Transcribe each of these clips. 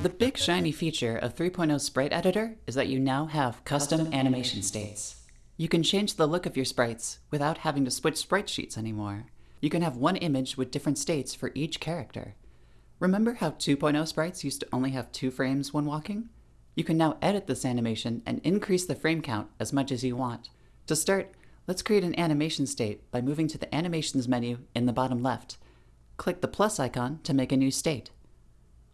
The big shiny feature of 3.0 Sprite Editor is that you now have custom animation states. You can change the look of your sprites without having to switch sprite sheets anymore. You can have one image with different states for each character. Remember how 2.0 sprites used to only have two frames when walking? You can now edit this animation and increase the frame count as much as you want. To start, let's create an animation state by moving to the Animations menu in the bottom left. Click the plus icon to make a new state.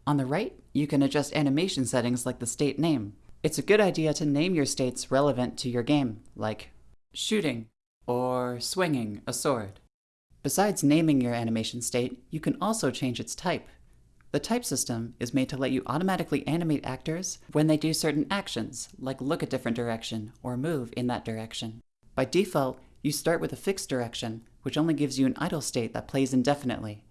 On the right, you can adjust animation settings like the state name. It's a good idea to name your states relevant to your game, like shooting or swinging a sword. Besides naming your animation state, you can also change its type. The type system is made to let you automatically animate actors when they do certain actions, like look a different direction or move in that direction. By default, you start with a fixed direction, which only gives you an idle state that plays indefinitely.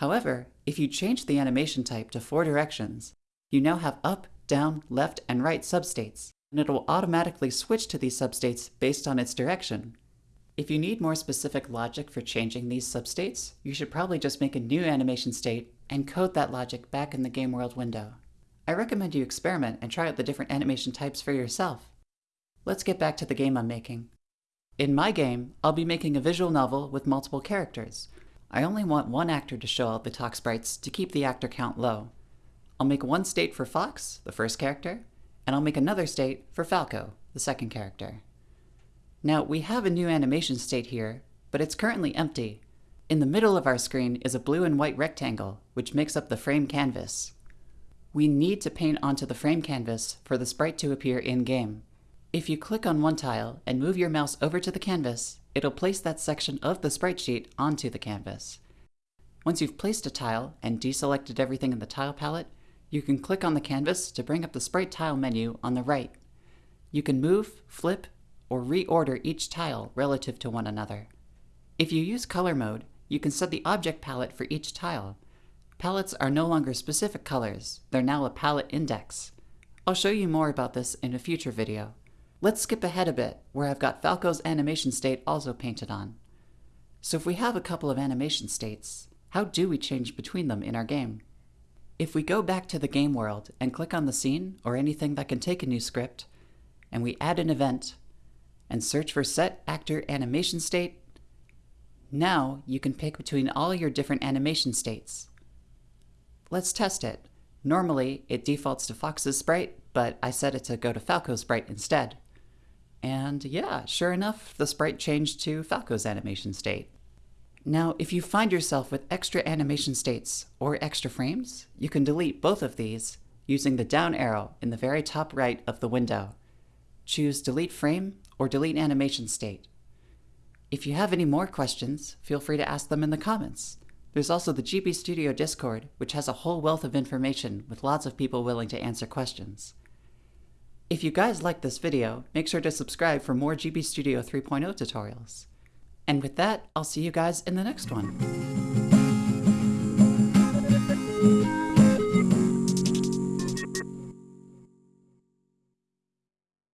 However, if you change the animation type to four directions, you now have up, down, left, and right substates, and it will automatically switch to these substates based on its direction. If you need more specific logic for changing these substates, you should probably just make a new animation state and code that logic back in the Game World window. I recommend you experiment and try out the different animation types for yourself. Let's get back to the game I'm making. In my game, I'll be making a visual novel with multiple characters, I only want one actor to show all the talk sprites to keep the actor count low. I'll make one state for Fox, the first character, and I'll make another state for Falco, the second character. Now, we have a new animation state here, but it's currently empty. In the middle of our screen is a blue and white rectangle, which makes up the frame canvas. We need to paint onto the frame canvas for the sprite to appear in-game. If you click on one tile and move your mouse over to the canvas, it'll place that section of the sprite sheet onto the canvas. Once you've placed a tile and deselected everything in the tile palette, you can click on the canvas to bring up the sprite tile menu on the right. You can move, flip, or reorder each tile relative to one another. If you use color mode, you can set the object palette for each tile. Palettes are no longer specific colors, they're now a palette index. I'll show you more about this in a future video. Let's skip ahead a bit, where I've got Falco's animation state also painted on. So if we have a couple of animation states, how do we change between them in our game? If we go back to the game world and click on the scene or anything that can take a new script, and we add an event, and search for Set Actor Animation State, now you can pick between all your different animation states. Let's test it. Normally, it defaults to Fox's sprite, but I set it to go to Falco's sprite instead. And yeah, sure enough, the sprite changed to Falco's animation state. Now, if you find yourself with extra animation states or extra frames, you can delete both of these using the down arrow in the very top right of the window. Choose Delete Frame or Delete Animation State. If you have any more questions, feel free to ask them in the comments. There's also the GB Studio Discord, which has a whole wealth of information with lots of people willing to answer questions. If you guys liked this video, make sure to subscribe for more GB Studio 3.0 tutorials. And with that, I'll see you guys in the next one.